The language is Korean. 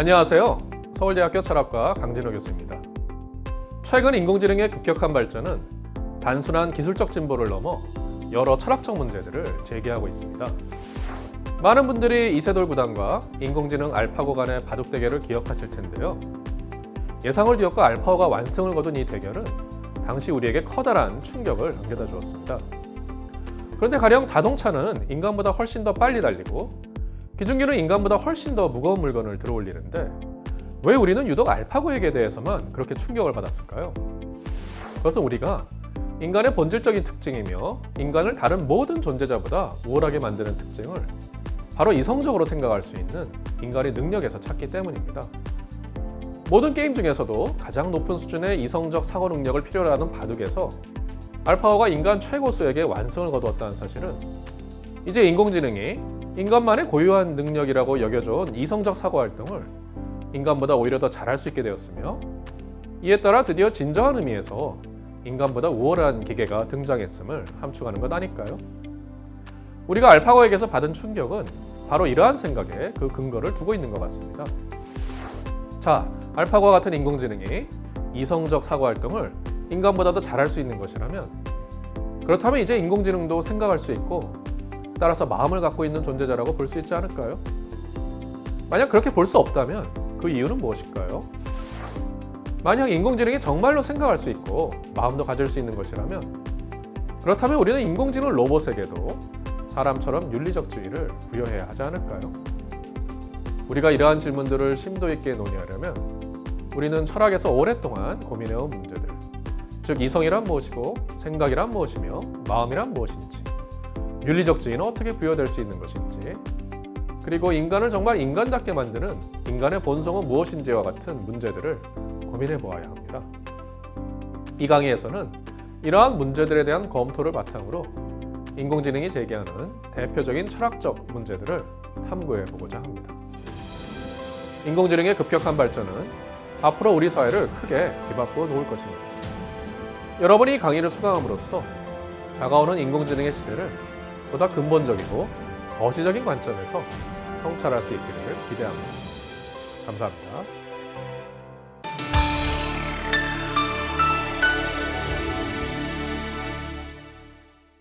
안녕하세요. 서울대학교 철학과 강진호 교수입니다. 최근 인공지능의 급격한 발전은 단순한 기술적 진보를 넘어 여러 철학적 문제들을 제기하고 있습니다. 많은 분들이 이세돌 구단과 인공지능 알파고 간의 바둑 대결을 기억하실 텐데요. 예상을 뒤엎고 알파고가 완승을 거둔 이 대결은 당시 우리에게 커다란 충격을 안겨다 주었습니다. 그런데 가령 자동차는 인간보다 훨씬 더 빨리 달리고 기중기는 인간보다 훨씬 더 무거운 물건을 들어올리는데 왜 우리는 유독 알파고에게 대해서만 그렇게 충격을 받았을까요? 그것은 우리가 인간의 본질적인 특징이며 인간을 다른 모든 존재자보다 우월하게 만드는 특징을 바로 이성적으로 생각할 수 있는 인간의 능력에서 찾기 때문입니다. 모든 게임 중에서도 가장 높은 수준의 이성적 사고 능력을 필요로 하는 바둑에서 알파고가 인간 최고수에게 완승을 거두었다는 사실은 이제 인공지능이 인간만의 고유한 능력이라고 여겨져온 이성적 사고 활동을 인간보다 오히려 더 잘할 수 있게 되었으며 이에 따라 드디어 진정한 의미에서 인간보다 우월한 기계가 등장했음을 함축하는 것 아닐까요? 우리가 알파고에게서 받은 충격은 바로 이러한 생각에 그 근거를 두고 있는 것 같습니다. 자, 알파고와 같은 인공지능이 이성적 사고 활동을 인간보다 더 잘할 수 있는 것이라면 그렇다면 이제 인공지능도 생각할 수 있고 따라서 마음을 갖고 있는 존재자라고 볼 수 있지 않을까요? 만약 그렇게 볼 수 없다면 그 이유는 무엇일까요? 만약 인공지능이 정말로 생각할 수 있고 마음도 가질 수 있는 것이라면 그렇다면 우리는 인공지능 로봇에게도 사람처럼 윤리적 지위를 부여해야 하지 않을까요? 우리가 이러한 질문들을 심도 있게 논의하려면 우리는 철학에서 오랫동안 고민해온 문제들 즉 이성이란 무엇이고 생각이란 무엇이며 마음이란 무엇인지 윤리적 지위는 어떻게 부여될 수 있는 것인지 그리고 인간을 정말 인간답게 만드는 인간의 본성은 무엇인지와 같은 문제들을 고민해 보아야 합니다. 이 강의에서는 이러한 문제들에 대한 검토를 바탕으로 인공지능이 제기하는 대표적인 철학적 문제들을 탐구해 보고자 합니다. 인공지능의 급격한 발전은 앞으로 우리 사회를 크게 뒤바꾸어 놓을 것입니다. 여러분이 이 강의를 수강함으로써 다가오는 인공지능의 시대를 보다 근본적이고 거시적인 관점에서 성찰할 수 있기를 기대합니다. 감사합니다.